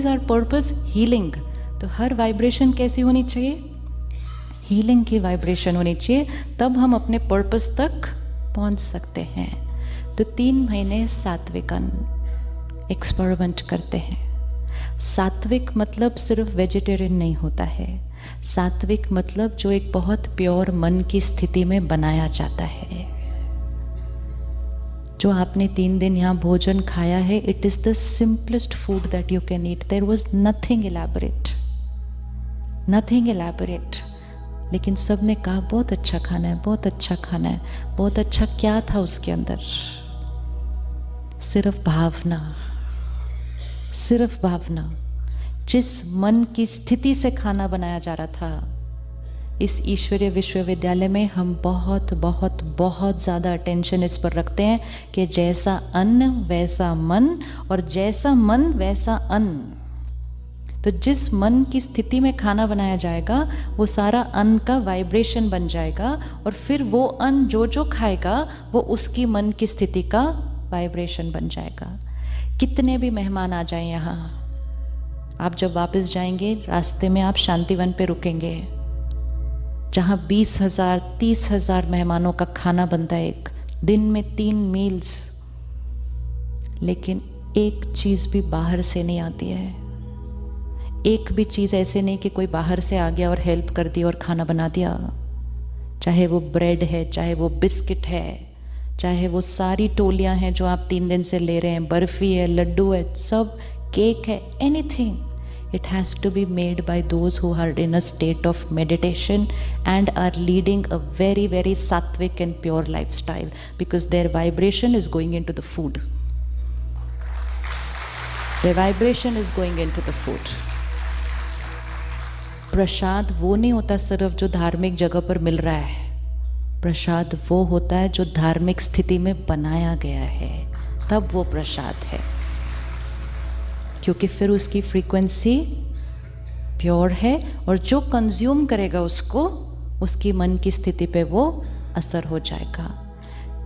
Is are purpose healing तो हर vibration कैसी होनी चाहिए? हीलिंग की वाइब्रेशन होनी चाहिए, तब हम अपने पर्पस तक पहुँच सकते हैं। तो तीन महीने सात्विक एक्सपेरिमेंट करते हैं। सात्विक मतलब सिर्फ़ वेजिटेरियन नहीं होता है। सात्विक मतलब जो एक बहुत प्योर मन की स्थिति में बनाया जाता है। जो आपने तीन दिन यहाँ भोजन खाया है it is the simplest food that you can eat there was nothing elaborate nothing elaborate लेकिन सबने कहा, बहुत अच्छा खाना है, बहुत अच्छा खाना है, बहुत अच्छा क्या था उसके अंदर? सिर्फ़ भावना सिर्फ़ भावना। जिस मन की स्थिति से खाना बनाया जा रहा था इस ईश्वरीय विश्वविद्यालय में हम बहुत बहुत बहुत ज़्यादा अटेंशन इस पर रखते हैं कि जैसा अन्न, वैसा मन और जैसा मन, वैसा अन्न। तो जिस मन की स्थिति में खाना बनाया जाएगा, वो सारा अन्न का वाइब्रेशन बन जाएगा और फिर वो अन्न जो जो खाएगा, वो उसकी मन की स्थिति का वाइब्रेशन बन जाएगा। कितने भी मेहमान आ जाएँ यहाँ, आप जब वापस जाएँगे, रास्ते में आप शांतिवन पे रुकेंगे। जहाँ बीस हज़ार, तीस हज़ार मेहमानों का खाना बनता है एक। दिन में तीन मील्स लेकिन एक चीज़ भी बाहर से नहीं आती है। एक भी चीज़ ऐसे नहीं कि कोई बाहर से आ गया और हेल्प कर दी और खाना बना दिया। चाहे वो ब्रेड है, चाहे वो बिस्किट है, चाहे वो सारी टोलियाँ हैं जो आप तीन दिन से ले रहे हैं, बर्फ़ी है, लड्डू है, सब केक है anything it has to be made by those who are in a state of meditation and are leading a very very sattvic and pure lifestyle because their vibration is going into the food their vibration is going into the food प्रसाद वो नहीं होता सिर्फ़ जो धार्मिक जगह पर मिल रहा है प्रसाद वो होता है जो धार्मिक स्थिति में बनाया गया है तब वो प्रसाद है क्योंकि फिर उसकी फ्रीक्वेंसी प्योर है और जो कंज्यूम करेगा उसको, उसकी मन की स्थिति पे वो असर हो जाएगा।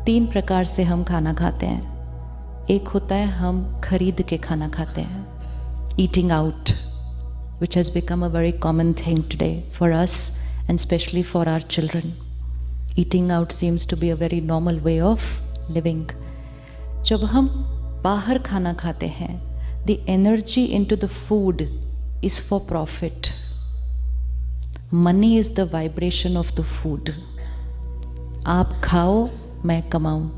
तीन प्रकार से हम खाना खाते हैं। एक होता है हम खरीद के खाना खाते हैं। Eating out which has become a very common thing today for us and specially for our children eating out seems to be a very normal way of living जब हम बाहर खाना खाते हैं the energy into the food is for profit. Money is the vibration of the food. आप खाओ, मैं कमाऊं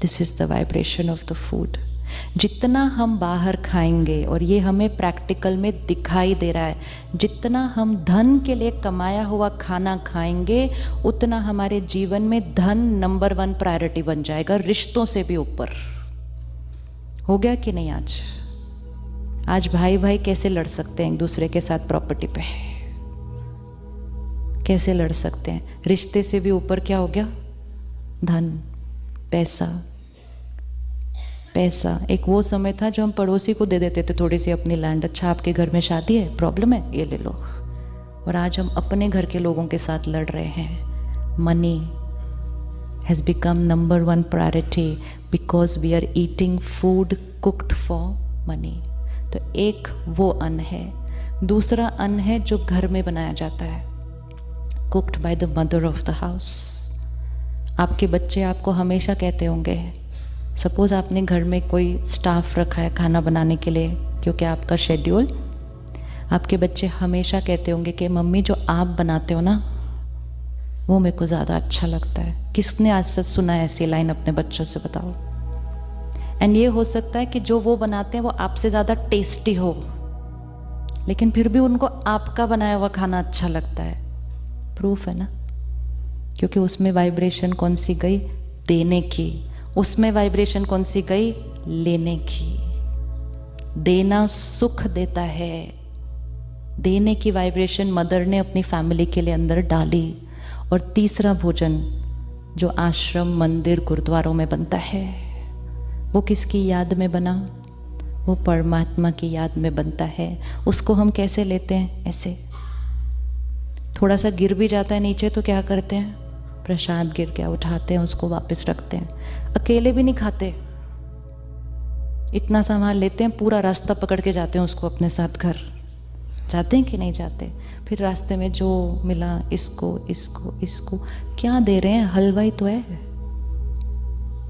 this is the vibration of the food जितना हम बाहर खाएँगे, और ये हमें प्रैक्टिकल में दिखाई दे रहा है, जितना हम धन के लिए कमाया हुआ खाना खाएँगे, उतना हमारे जीवन में धन नंबर वन प्रायोरिटी बन जाएगा, रिश्तों से भी ऊपर हो गया कि नहीं आज? आज भाई भाई कैसे लड़ सकते हैं एक दूसरे के साथ प्रॉपर्टी पे? कैसे लड़ सकते हैं? रिश्ते से भी ऊपर क्या हो गया? धन, पैसा पैसा। एक वो समय था जो हम पड़ोसी को दे देते थे थोड़ी सी अपनी लैंड अच्छा आपके घर में शादी है? प्रॉब्लम है? ये ले लो। और आज हम अपने घर के लोगों के साथ लड़ रहे हैं। Money has become number one priority because we are eating food cooked for money. तो एक वो अन्न है। दूसरा अन्न है जो घर में बनाया जाता है। Cooked by the mother of the house आपके बच्चे आपको हमेशा कहते होंगे, सपोज़ आपने घर में कोई स्टाफ रखा है खाना बनाने के लिए, क्योंकि आपका शेड्यूल आपके बच्चे हमेशा कहते होंगे कि, मम्मी, जो आप बनाते हो ना, वो मेरे को ज़्यादा अच्छा लगता है। किसने आज सच सुना है ऐसी लाइन अपने बच्चों से बताओ? एंड ये हो सकता है कि जो वो बनाते हैं वो आपसे ज़्यादा टेस्टी हो। लेकिन फिर भी उनको आपका बनाया हुआ खाना अच्छा लगता है। प्रूफ है ना? क्योंकि उसमें वाइब्रेशन कौन सी गई? देने की। उसमें वाइब्रेशन कौन सी गई? लेने की। देना सुख देता है। देने की वाइब्रेशन मदर ने अपनी फैमिली के लिए अंदर डाली। और तीसरा भोजन जो आश्रम, मंदिर गुरुद्वारों में बनता है, वो किसकी याद में बना? वो परमात्मा की याद में बनता है। उसको हम कैसे लेते हैं? ऐसे। थोड़ा सा गिर भी जाता है नीचे तो क्या करते हैं? प्रसाद गिर गया, उठाते हैं, उसको वापस रखते हैं। अकेले भी नहीं खाते। इतना सामान लेते हैं, पूरा रास्ता पकड़ के जाते हैं उसको अपने साथ घर। जाते हैं कि नहीं जाते? फिर रास्ते में जो मिला, इसको इसको इसको। क्या दे रहे हैं? हलवाई तो है।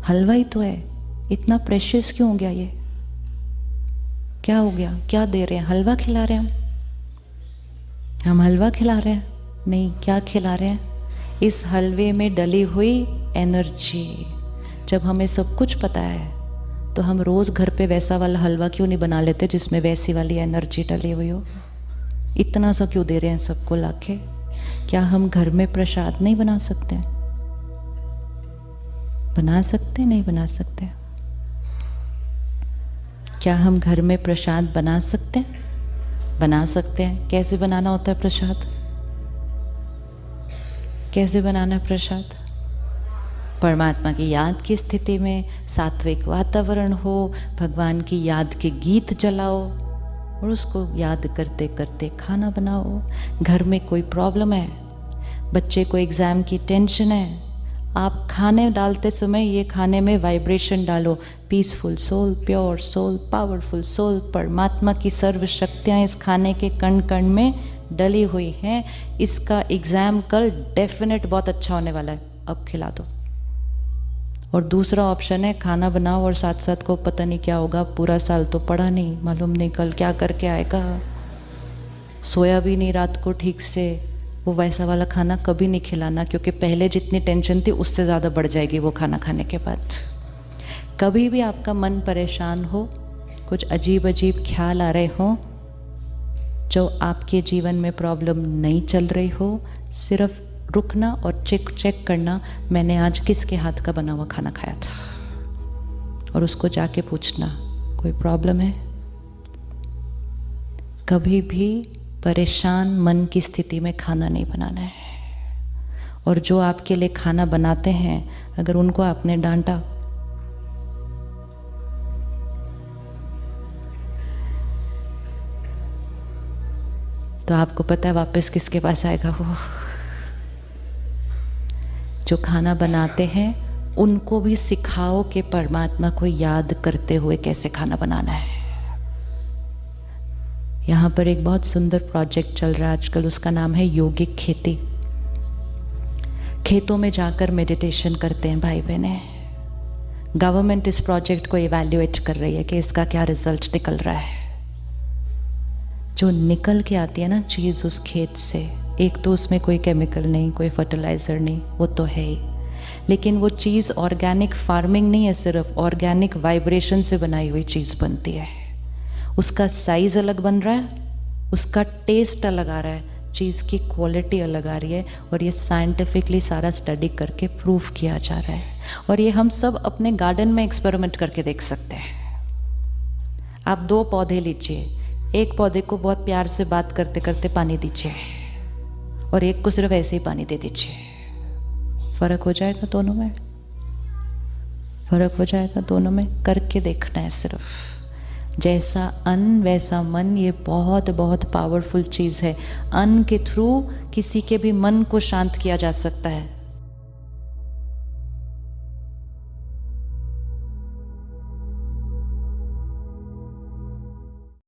हलवाई तो है। इतना प्रेशियस क्यों हो गया ये? क्या हो गया? क्या दे रहे हैं? हलवा खिला रहे हैं हम? हम हलवा खिला रहे हैं? नहीं, क्या खिला रहे हैं? इस हलवे में डली हुई एनर्जी। जब हमें सब कुछ पता है तो हम रोज़ घर पे वैसा वाला हलवा क्यों नहीं बना लेते जिसमें वैसी वाली एनर्जी डली हुई हो? इतना सा क्यों दे रहे हैं सबको लाके? क्या हम घर में प्रसाद नहीं बना सकते? बना सकते, नहीं बना सकते? क्या हम घर में प्रसाद बना सकते? हैं बना सकते हैं। कैसे बनाना होता है प्रसाद? कैसे बनाना है प्रसाद? परमात्मा की याद की स्थिति में सात्विक वातावरण हो, भगवान की याद के गीत जलाओ। और उसको याद करते करते खाना बनाओ। घर में कोई प्रॉब्लम है, बच्चे को एग्ज़ाम की टेंशन है, आप खाने डालते समय ये खाने में वाइब्रेशन डालो। Peaceful soul pure soul powerful soul परमात्मा की सर्व शक्तियाँ इस खाने के कण कण में डली हुई हैं। इसका एग्ज़ाम कल डेफिनेट बहुत अच्छा होने वाला है। अब खिला दो। और दूसरा ऑप्शन है, खाना बनाओ और साथ साथ को पता नहीं क्या होगा, पूरा साल तो पढ़ा नहीं, मालूम नहीं कल क्या करके आएगा। सोया भी नहीं रात को ठीक से, वो वैसा वाला खाना कभी नहीं खिलाना, क्योंकि पहले जितनी टेंशन थी, उससे ज़्यादा बढ़ जाएगी वो खाना खाने के बाद। कभी भी आपका मन परेशान हो, कुछ अजीब अजीब ख्याल आ रहे हों, जो आपके जीवन में प्रॉब्लम नहीं चल रही हो, सिर्फ़ रुकना और चेक चेक करना, मैंने आज किसके हाथ का बना हुआ खाना खाया था? और उसको जाके पूछना, कोई प्रॉब्लम है? कभी भी परेशान मन की स्थिति में खाना नहीं बनाना है। और जो आपके लिए खाना बनाते हैं, अगर उनको आपने डांटा? तो आपको पता है वापस किसके पास आएगा वो। जो खाना बनाते हैं, उनको भी सिखाओ कि परमात्मा को याद करते हुए कैसे खाना बनाना है। यहाँ पर एक बहुत सुंदर प्रोजेक्ट चल रहा है, आजकल उसका नाम है योगिक खेती। खेतों में जाकर मेडिटेशन करते हैं भाई बहने। गवर्नमेंट इस प्रोजेक्ट को इवेल्युएट कर रही है कि इसका क्या रिज़ल्ट निकल रहा है। जो निकल के आती है ना चीज़ उस खेत से एक तो उसमें कोई केमिकल नहीं, कोई फर्टिलाइज़र नहीं, वो तो है ही। लेकिन वो चीज़ ऑर्गेनिक फ़ार्मिंग नहीं है सिर्फ़ ऑर्गेनिक वाइब्रेशन से बनाई हुई चीज़ बनती है। उसका साइज़ अलग बन रहा है, उसका टेस्ट अलग आ रहा है, चीज़ की क्वालिटी अलग आ रही है और ये साइंटिफिकली सारा स्टडी करके प्रूफ किया जा रहा है। और ये हम सब अपने गार्डन में एक्सपेरिमेंट करके देख सकते हैं। आप दो पौधे लीजिए, एक पौधे को बहुत प्यार से बात करते करते पानी दीजिए। और एक को सिर्फ़ ऐसे ही पानी दे दीजिए। फ़र्क हो जाएगा दोनों में? फ़र्क हो जाएगा दोनों में? करके देखना है सिर्फ़। जैसा अन, वैसा मन, ये बहुत बहुत पावरफुल चीज़ है। अन के थ्रू किसी के भी मन को शांत किया जा सकता है।